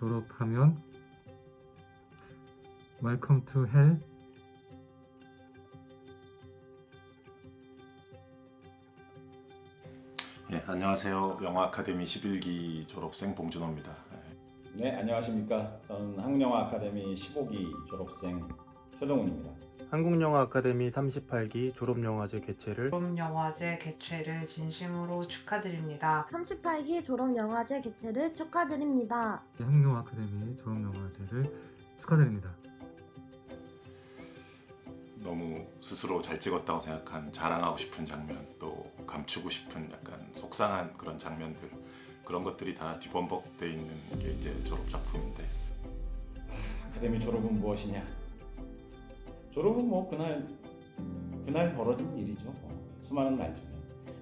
졸업하면 Welcome to hell 예, 안녕하세요. 영화 아카데미 11기 졸업생 봉준호입니다. 예, 네, 안녕하십니까. 저는 한국영화 아카데미 15기 졸업생 최동훈입니다. 한국영화 아카데미 38기 졸업영화제 개최를 졸업영화제 개최를 진심으로 축하드립니다. 38기 졸업영화제 개최를 축하드립니다. 한국영화 아카데미 졸업영화제를 축하드립니다. 너무 스스로 잘 찍었다고 생각한 자랑하고 싶은 장면 또 감추고 싶은 약간 속상한 그런 장면들 그런 것들이 다 뒤범벅돼 있는 게 이제 졸업 작품인데 아카데미 졸업은 무엇이냐? 졸업은 뭐 그날 그날 벌어진 일이죠. 어, 수많은 날 중에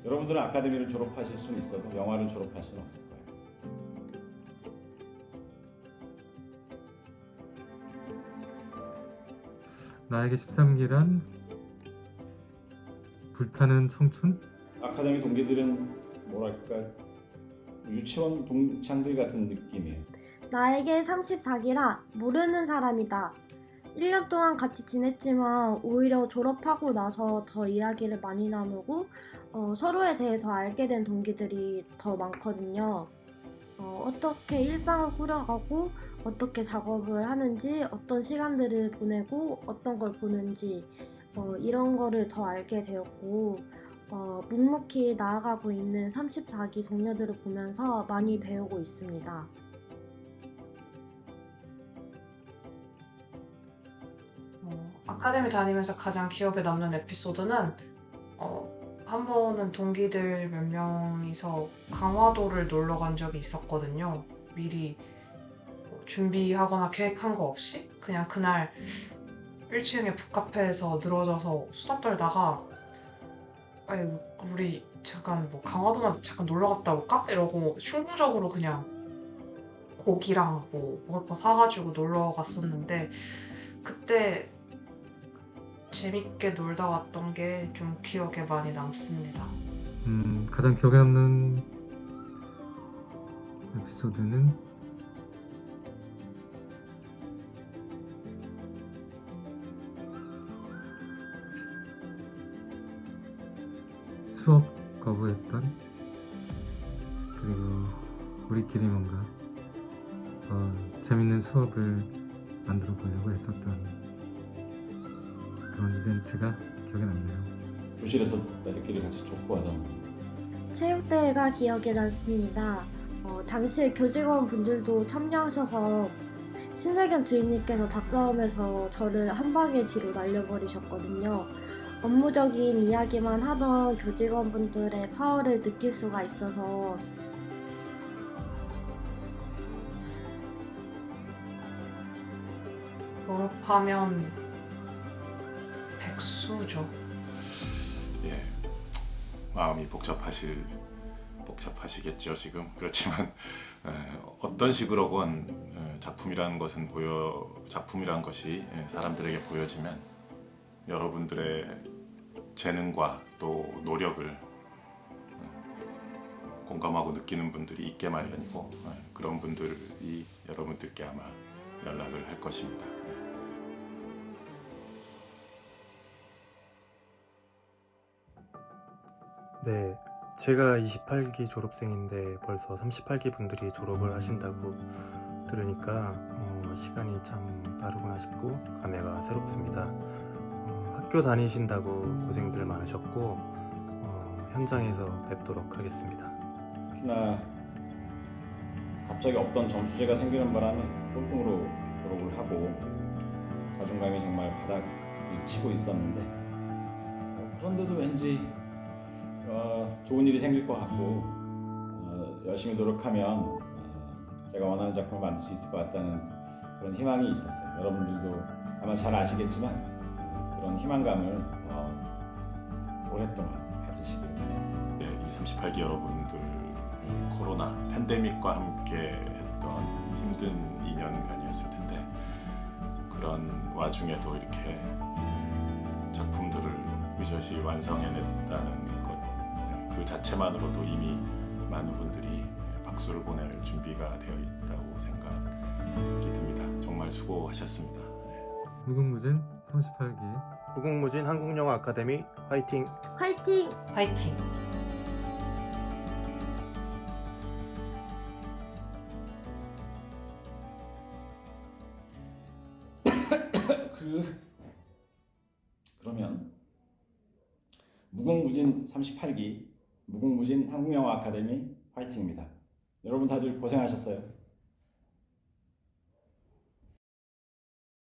여러분들은 아카데미를 졸업하실 수는 있어도 영화를 졸업할 수는 없을 거예요. 나에게 13기란 불타는 청춘? 아카데미 동기들은 뭐랄까 유치원 동창들 같은 느낌이에요. 나에게 34기라 모르는 사람이다. 1년 동안 같이 지냈지만 오히려 졸업하고 나서 더 이야기를 많이 나누고 어, 서로에 대해 더 알게 된 동기들이 더 많거든요. 어, 떻게 일상을 꾸려가고 어떻게 작업을 하는지 어떤 시간들을 보내고 어떤 걸 보는지 어, 이런 거를 더 알게 되었고 어, 묵묵히 나아가고 있는 34기 동료들을 보면서 많이 배우고 있습니다. 아카데미 다니면서 가장 기억에 남는 에피소드는 어, 한 번은 동기들 몇 명이서 강화도를 놀러 간 적이 있었거든요. 미리 뭐 준비하거나 계획한 거 없이 그냥 그날 1층에 북카페에서 늘어져서 수다 떨다가 아니, 우리 잠깐 뭐 강화도나 잠깐 놀러 갔다 올까? 이러고 충동적으로 그냥 고기랑 뭐 먹을 거 사가지고 놀러 갔었는데 그때 재밌게 놀다 왔던 게 좀 기억에 많이 남습니다. 음, 가장 기억에 남는 에피소드는 수업 거부했던 그리고 우리끼리 뭔가 더 재밌는 수업을 만들어 보려고 했었던 그런 이벤트가 기억에 남네요. 교실에서 애들끼리 같이 족구하던 체육대회가 기억에 남습니다. 어, 당시 교직원 분들도 참여하셔서 신세경 주임님께서 닭싸움에서 저를 한 방에 뒤로 날려버리셨거든요. 업무적인 이야기만 하던 교직원분들의 파워를 느낄 수가 있어서 졸업하면 백수죠. 예, 마음이 복잡하실 복잡하시겠죠 지금 그렇지만 에, 어떤 식으로건 에, 작품이라는 것은 보여 작품이라는 것이 에, 사람들에게 보여지면 여러분들의 재능과 또 노력을 에, 공감하고 느끼는 분들이 있게 마련이고 에, 그런 분들이 여러분들께 아마 연락을 할 것입니다. 네 제가 28기 졸업생인데 벌써 38기 분들이 졸업을 하신다고 들으니까 어, 시간이 참 빠르구나 싶고 감회가 새롭습니다. 어, 학교 다니신다고 고생들 많으셨고 어, 현장에서 뵙도록 하겠습니다. 특히나 갑자기 없던 점수제가 생기는 바람에 꼴등으로 졸업을 하고 자존감이 정말 바닥을 치고 있었는데 어, 그런데도 왠지 어, 좋은 일이 생길 것 같고 어, 열심히 노력하면 어, 제가 원하는 작품을 만들 수 있을 것 같다는 그런 희망이 있었어요. 여러분들도 아마 잘 아시겠지만 어, 그런 희망감을 더 오랫동안 가지시길 바랍니다. 예, 이 38기 여러분들 이 코로나 팬데믹과 함께 했던 힘든 2년간이었을 텐데 그런 와중에도 이렇게 예, 작품들을 의젓이 완성해냈다는 것 그 자체만으로도 이미 많은 분들이 박수를 보낼 준비가 되어 있다고 생각합니다. 정말 수고하셨습니다. 네. 무궁무진 38기 무궁무진 한국영화 아카데미 화이팅! 화이팅! 화이팅! 그 그러면 무궁무진 38기 무궁무진 한국영화 아카데미 화이팅입니다. 여러분 다들 고생하셨어요.